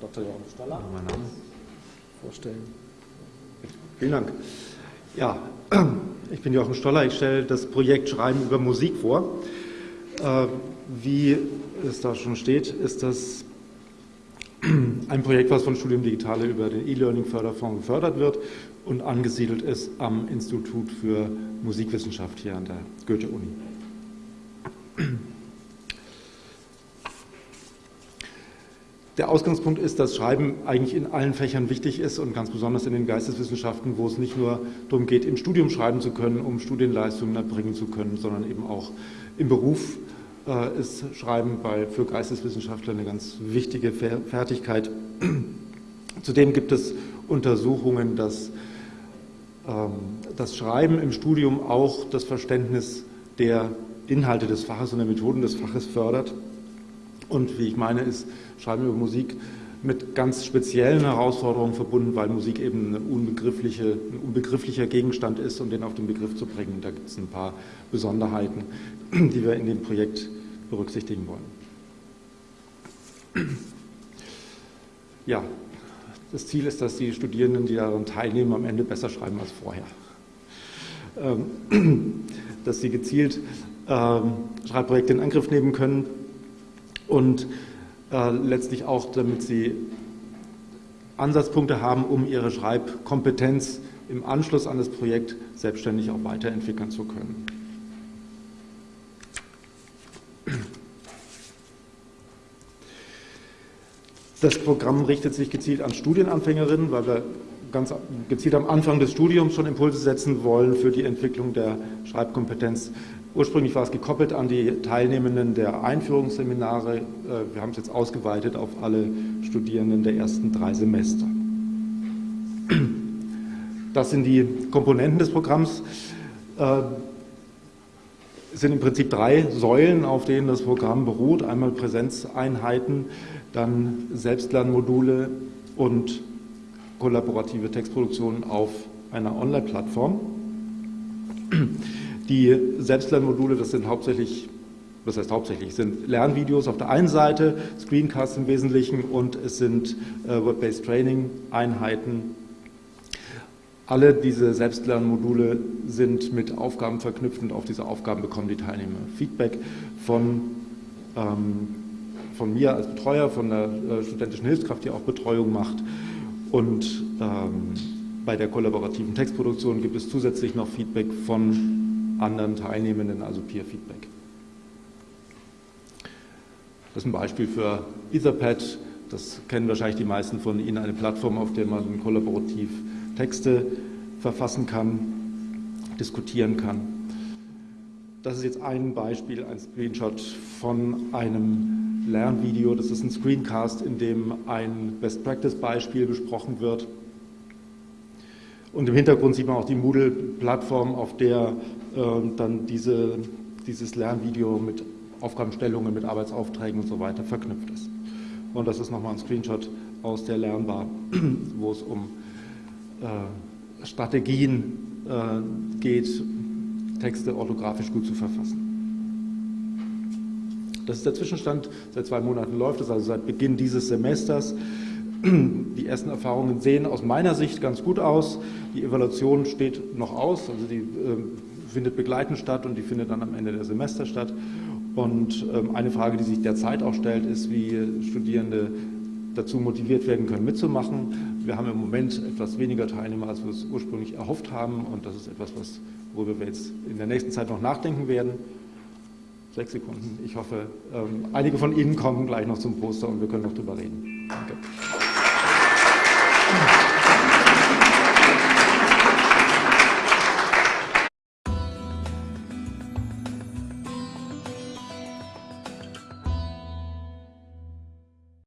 Dr. Jochen Name. Vorstellen. Vielen Dank. Ja, ich bin Jochen Stoller. Ich stelle das Projekt Schreiben über Musik vor. Äh, wie es da schon steht, ist das ein Projekt, was von Studium Digitale über den E-Learning-Förderfonds gefördert wird und angesiedelt ist am Institut für Musikwissenschaft hier an der Goethe-Uni. Der Ausgangspunkt ist, dass Schreiben eigentlich in allen Fächern wichtig ist und ganz besonders in den Geisteswissenschaften, wo es nicht nur darum geht, im Studium schreiben zu können, um Studienleistungen erbringen zu können, sondern eben auch im Beruf äh, ist Schreiben bei, für Geisteswissenschaftler eine ganz wichtige Fertigkeit. Zudem gibt es Untersuchungen, dass ähm, das Schreiben im Studium auch das Verständnis der Inhalte des Faches und der Methoden des Faches fördert. Und wie ich meine, ist Schreiben über Musik mit ganz speziellen Herausforderungen verbunden, weil Musik eben ein, unbegriffliche, ein unbegrifflicher Gegenstand ist und den auf den Begriff zu bringen. Da gibt es ein paar Besonderheiten, die wir in dem Projekt berücksichtigen wollen. Ja, das Ziel ist, dass die Studierenden, die daran teilnehmen, am Ende besser schreiben als vorher. Ähm, dass sie gezielt ähm, Schreibprojekte in Angriff nehmen können und äh, letztlich auch, damit sie Ansatzpunkte haben, um ihre Schreibkompetenz im Anschluss an das Projekt selbstständig auch weiterentwickeln zu können. Das Programm richtet sich gezielt an Studienanfängerinnen, weil wir ganz gezielt am Anfang des Studiums schon Impulse setzen wollen für die Entwicklung der Schreibkompetenz Ursprünglich war es gekoppelt an die Teilnehmenden der Einführungsseminare. Äh, wir haben es jetzt ausgeweitet auf alle Studierenden der ersten drei Semester. Das sind die Komponenten des Programms. Äh, es sind im Prinzip drei Säulen, auf denen das Programm beruht. Einmal Präsenzeinheiten, dann Selbstlernmodule und kollaborative Textproduktion auf einer Online-Plattform. Die Selbstlernmodule, das sind hauptsächlich, was heißt hauptsächlich, sind Lernvideos auf der einen Seite, Screencasts im Wesentlichen und es sind äh, Web-Based Training-Einheiten. Alle diese Selbstlernmodule sind mit Aufgaben verknüpft und auf diese Aufgaben bekommen die Teilnehmer Feedback von, ähm, von mir als Betreuer, von der äh, studentischen Hilfskraft, die auch Betreuung macht und ähm, bei der kollaborativen Textproduktion gibt es zusätzlich noch Feedback von anderen Teilnehmenden, also Peer-Feedback. Das ist ein Beispiel für Etherpad. Das kennen wahrscheinlich die meisten von Ihnen, eine Plattform, auf der man kollaborativ Texte verfassen kann, diskutieren kann. Das ist jetzt ein Beispiel, ein Screenshot von einem Lernvideo. Das ist ein Screencast, in dem ein Best-Practice-Beispiel besprochen wird. Und im Hintergrund sieht man auch die Moodle-Plattform, auf der äh, dann diese, dieses Lernvideo mit Aufgabenstellungen, mit Arbeitsaufträgen und so weiter verknüpft ist. Und das ist nochmal ein Screenshot aus der Lernbar, wo es um äh, Strategien äh, geht, Texte orthografisch gut zu verfassen. Das ist der Zwischenstand, seit zwei Monaten läuft es, also seit Beginn dieses Semesters. Die ersten Erfahrungen sehen aus meiner Sicht ganz gut aus. Die Evaluation steht noch aus, also die äh, findet begleitend statt und die findet dann am Ende der Semester statt. Und ähm, eine Frage, die sich derzeit auch stellt, ist, wie Studierende dazu motiviert werden können, mitzumachen. Wir haben im Moment etwas weniger Teilnehmer, als wir es ursprünglich erhofft haben. Und das ist etwas, was, worüber wir jetzt in der nächsten Zeit noch nachdenken werden. Sechs Sekunden. Ich hoffe, ähm, einige von Ihnen kommen gleich noch zum Poster und wir können noch drüber reden. Danke.